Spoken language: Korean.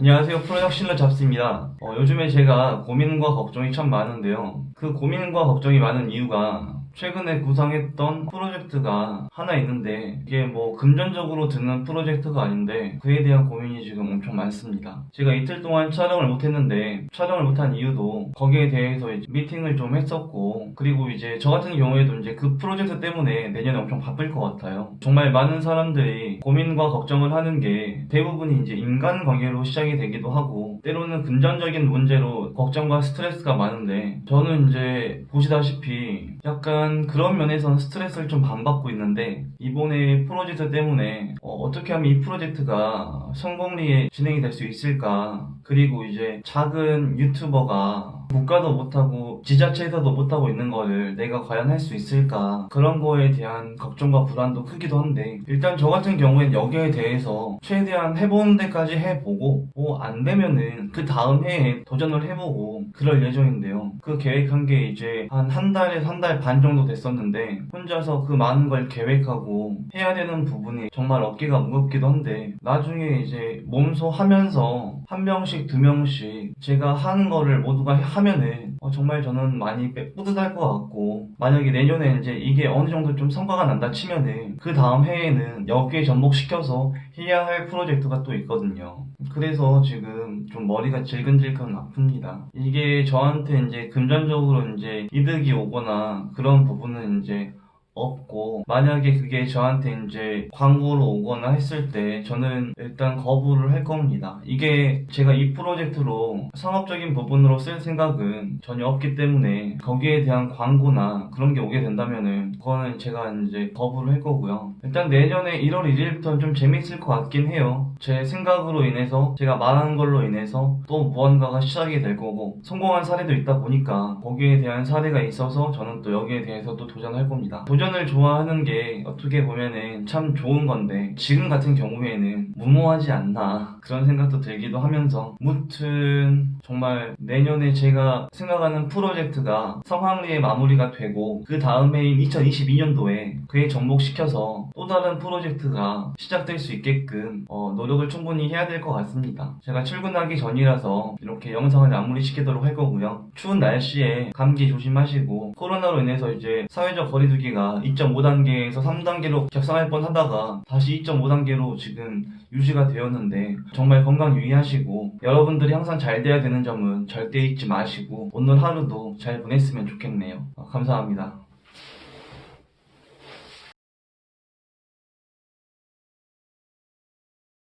안녕하세요. 프로덕실러 잡스입니다. 어, 요즘에 제가 고민과 걱정이 참 많은데요. 그 고민과 걱정이 많은 이유가 최근에 구상했던 프로젝트가 하나 있는데 이게 뭐 금전적으로 드는 프로젝트가 아닌데 그에 대한 고민이 지금 엄청 많습니다. 제가 이틀 동안 촬영을 못했는데 촬영을 못한 이유도 거기에 대해서 미팅을 좀 했었고 그리고 이제 저 같은 경우에도 이제 그 프로젝트 때문에 내년에 엄청 바쁠 것 같아요. 정말 많은 사람들이 고민과 걱정을 하는 게 대부분이 이제 인간관계로 시작이 되기도 하고 때로는 금전적인 문제로 걱정과 스트레스가 많은데 저는 이제 보시다시피 약간 그런 면에서는 스트레스를 좀 반받고 있는데 이번에 프로젝트 때문에 어, 떻게 하면 이 프로젝트가 성공리에 진행이 될 수 있을까? 그리고 이제 작은 유튜버가 국가도 못하고 지자체에서도 못하고 있는 거를 내가 과연 할 수 있을까? 그런 거에 대한 걱정과 불안도 크기도 한데 일단 저 같은 경우엔 여기에 대해서 최대한 해보는 데까지 해보고 뭐 안 되면은 그 다음 해에 도전을 해보고 그럴 예정인데요. 그 계획한 게 이제 한 한 달에서 한 달 반 정도 됐었는데 혼자서 그 많은 걸 계획하고 해야 되는 부분이 정말 어깨가 무겁기도 한데 나중에 이제 몸소 하면서 한 명씩 두 명씩 제가 하는 거를 모두가 하면은 어, 정말 저는 많이 빼- 뿌듯할 것 같고 만약에 내년에 이제 이게 어느 정도 좀 성과가 난다 치면은 그 다음 해에는 여기에 접목시켜서 해야 할 프로젝트가 또 있거든요. 그래서 지금 좀 머리가 질근질근 아픕니다. 이게 저한테 이제 금전적으로 이제 이득이 오거나 그런 부분은 이제 없고 만약에 그게 저한테 이제 광고로 오거나 했을 때 저는 일단 거부를 할 겁니다. 이게 제가 이 프로젝트로 상업적인 부분으로 쓸 생각은 전혀 없기 때문에 거기에 대한 광고나 그런 게 오게 된다면은 그거는 제가 이제 거부를 할 거고요. 일단 내년에 1월 1일부터 좀 재밌을 것 같긴 해요. 제 생각으로 인해서 제가 말한 걸로 인해서 또 무언가가 시작이 될 거고 성공한 사례도 있다 보니까 거기에 대한 사례가 있어서 저는 또 여기에 대해서 또 도전할 겁니다. 도전 을 좋아하는 게 어떻게 보면은 참 좋은 건데 지금 같은 경우에는 무모하지 않나 그런 생각도 들기도 하면서 무튼 정말 내년에 제가 생각하는 프로젝트가 성황리에 마무리가 되고 그 다음 해인 2022년도에 그에 접목시켜서 또 다른 프로젝트가 시작될 수 있게끔 어, 노력을 충분히 해야 될 것 같습니다. 제가 출근하기 전이라서 이렇게 영상을 마무리시키도록 할 거고요. 추운 날씨에 감기 조심하시고 코로나로 인해서 이제 사회적 거리두기가 2.5단계에서 3단계로 격상할 뻔 하다가 다시 2.5단계로 지금 유지가 되었는데 정말 건강 유의하시고 여러분들이 항상 잘 돼야 되는 점은 절대 잊지 마시고 오늘 하루도 잘 보냈으면 좋겠네요. 어, 감사합니다.